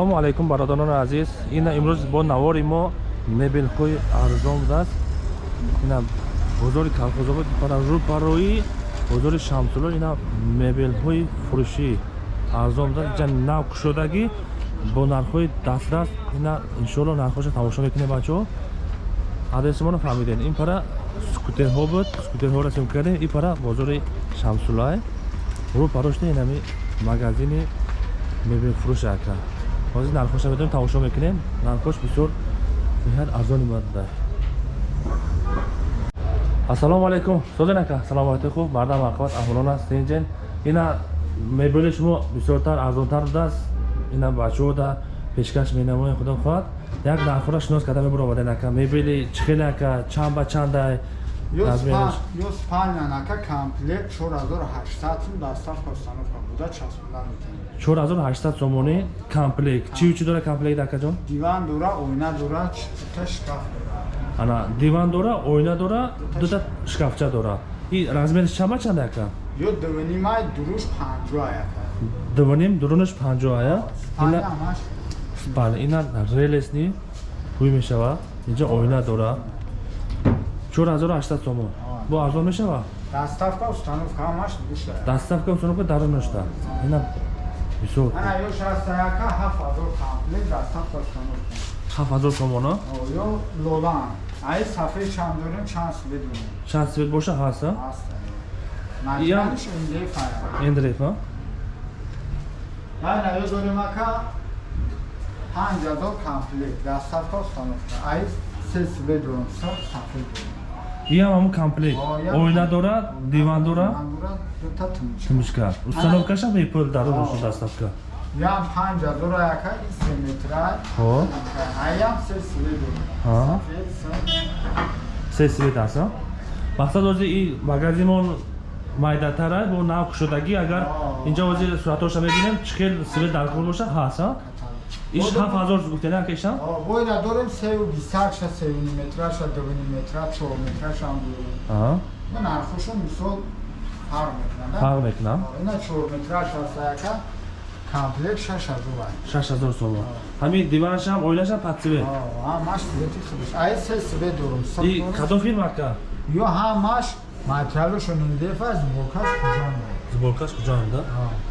ассалому алайкум бародарони азиз. Ина имрӯз бо навори мо мебелҳои арзон будааст ина бозори калхозобод пара рӯпарӯи бозори шамсуло ина мебелҳои фурӯшии арзон будааст ҷа нав кушодагӣ бо нархҳои дастрас ина иншоалло нархҳоша тамошо мекунем бачаҳо. Адреси моро фаҳмидем ин пара скутерҳо буд скутерҳо расм кардем. Ин пара бозори шамсулоа рӯпарӯшта инами магазини мебелфурӯш ака ҳозир нархоша метавонем тамошо мекунем. Нархош бисёр ниҳоят арзони мада ассалому алайкум. Созен ака саломати хуб мардам ақбат аҳволон аст синҷен ина мебели шумо бисёртар арзонтар будааст ина бачаҳода пешкаш менамоем худом хоҳад як нархора шинос карда мебуроваден ака мебели чхел ака чанд ба чандай ёс паньянака комплект 4800 сум доставка установка буда часпондан мекунем. 4800 сомонӣ комплект. Чи чи дора комплект акаҷон диван дора оина дора дута шкаф ана диван дора оина дора дута шкафча дора. И размериш чама чанда ака? Ё дуванимай дуруш панҷоа ака. Дуваним дурунаш панҷоая бале ина релесни ҳуй мешава. Инҷа оина дора 4800 сомон бо арзон мешава доставка установка ҳамаш душа доставка установка дарунашта ина бисёр ана ё шастаяка ҳафт ҳазор комплект доставка установка ҳафт ҳазор сомона ё лолан ай сафед чанд дорем чанд свет дорем чанд свет боша ҳаста ҳаст маҷмӯиш индефа эндрефа ана ё дорем ака панҷ ҳазор комплект доставка установка ай се свет дорем сафед дорем иам ҳамун комплект. Оина дорад диван дорад? тумишка установкаша мепул дарунашо доставка? Ям панҷ ҳазора яка се метра аям се свет се свет аст мақсад ҳозир и магазинон майдатара бо нав кушодагӣ агар инҷа ҳозир суратоша мебинем чӣ хел свет дар кор боша ҳаст ایش هفت هزار زبوکتنه هم کشتم؟ آه ویده داریم سه و بیستر شد سه و نیمتره شد دو نیمتره چه نیمتره شد آه من ارخوشون مثال فرق میکنم فرق میکنم اینا چه نیمتره شد سیکه کامپلیت 6000 تومان 6000 تومان همین دیوانش هم اویلش هم پتسیبه آه همش دیتی خودش ای سه سبه دورم سب دورم کدو فیلم اکا یا همش مطلبشون این دفعه از زبورکاش کجا میده زبورکاش کجا میده؟ آه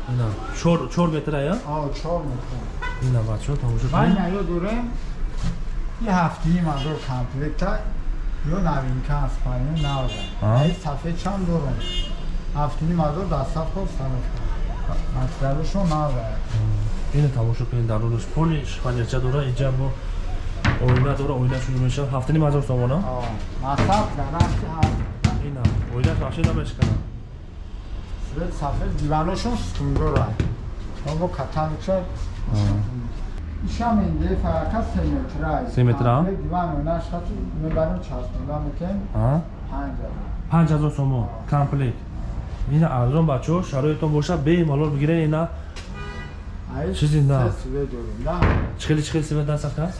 اینا 4 متره یا؟ آه 4 متره 90 шуд ҳамуҷо ман ё дурем и ҳафтаи мазо комплета ё навинка аст парни навда ай сафед чам дурем ҳафтаи мазо дастав хост тарафа масгарушо навда ин тамошо кунед дар рӯз. Пули шифонерча дура иҷа бо оила дура оилашон мешав ҳафтани мазор сомона? Масаб гарашки ҳафт ина оилаш вообще намешкана сафед диваношон сукундора оба катанча ишам индефа ка се метра се метра диван ойнаш хати мебарем часпонда мекем панҷ ҳазор сомон комплект ина арзон бачаҳо шароитон боша бемалол бигирен ина чизи на чихели чихели свет даст ака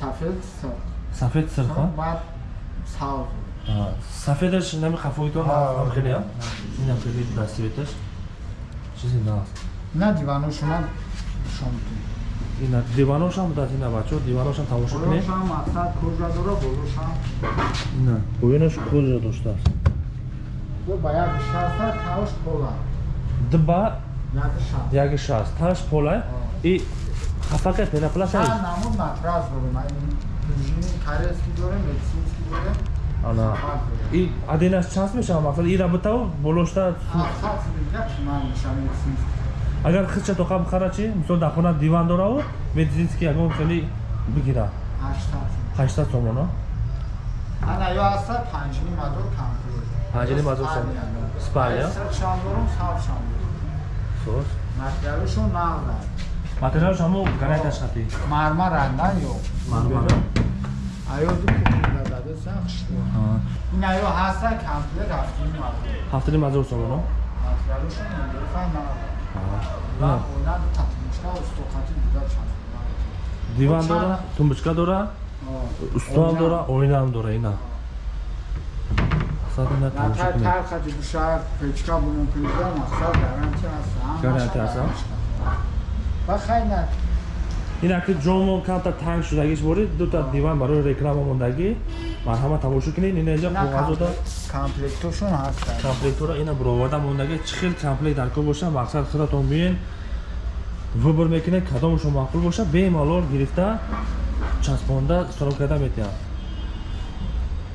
сафед сирха сафедаш нами хафоитон хеле ина хели да светаш чизи наст на диваношона шомтун ина диваношам дад ина бачо диваношам тамошо кунед? Ина боинаш кӯжа доштааст дба? Яги шаст таш пола? И хафака пенаплаша ана. И адинаш чанд мешава мақсад и работао болошта агар хича тоқа бихара чи мисол дар хона диван дораву медицински ягон хели бигира. Ҳаштад сомона панҷини мазор сомон. Спалия материалш ҳамо гарантияш хати мармар рандан ё мармар аёду ин аё ҳаста комплект ҳафтини мазор сомона диван дора? тумбочка дора? Устуам дора? Оинаам дора ина гарантия аст ина ки ҷомон камтар танг шудагиш бори дута диван барои реклама мондагӣ марҳама тамошо кунед на коғазода комплектошон ҳастанд комплектора ина бироварда мондагӣ чӣ хел комплект дар кор боша мақсад худатон биёен выбор мекунед кадомашон маъқул боша бемалол гирифта часпонда истифода карда метавонад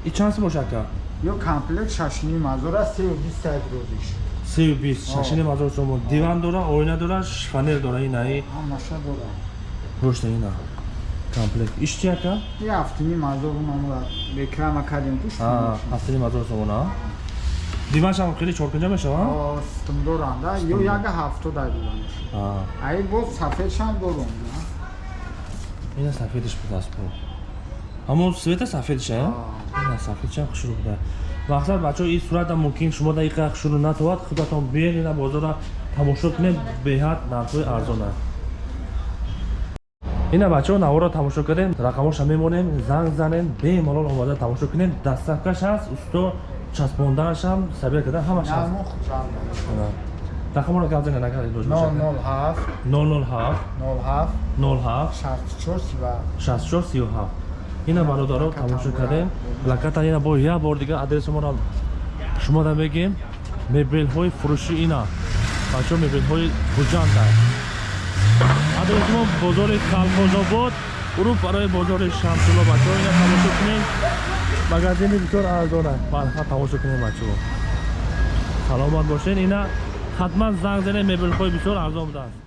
и чанд боша ака ё комплект шашним ҳазор аст сею бист сайд розиш сею бист. Шашини мазор сомо диван дора оина дора шифонер дора инаи ҳамаша дора. гӯшта ина комплект. Иш чи ака и ҳафтини мазор номра реклама кардем пуш. Ҳафтани мазор сомона диваншам хеле чоркунҷа мешавад систем доранда ё яга ҳафтода диванаш ай боз сафедшам дорум ина сафедиш будаст бо. Ҳамон света сафедиш а. Ина сафедшам хушрӯ буда мақсад бачаҳо ин сурата мумкин. Шумо дақиқа хушрӯ натовад. Худатон биен ина бозора тамошо кунед беҳад нархҳои арзона ина бачаҳо наворро тамошо кардем рақамоша мемонем занг занем бемалол омада тамошо кунед дастсафкаш ҳаст усто часпонданашам сабир кардан ҳамаш ҳаст гап занед агар илоҷ ҳафт. 007 нол ҳафт. 07 шасту чор сива 6437 ина бародаро тамошо кардем. Плакатан ина бо як бор дигар адресамонро шумода мегем. Мебелҳои фурӯши ина. Бачаҳо мебелҳои гуҷанда адресамон бозори калхозобод уруф барои бозори шамсулло бачаҳо ина тамошо кунем. Магазини бисёр арзон аст барха тамошо кунем бачаҳо саломат бошед ина ҳатман занг занед мебелҳои бисёр арзон будааст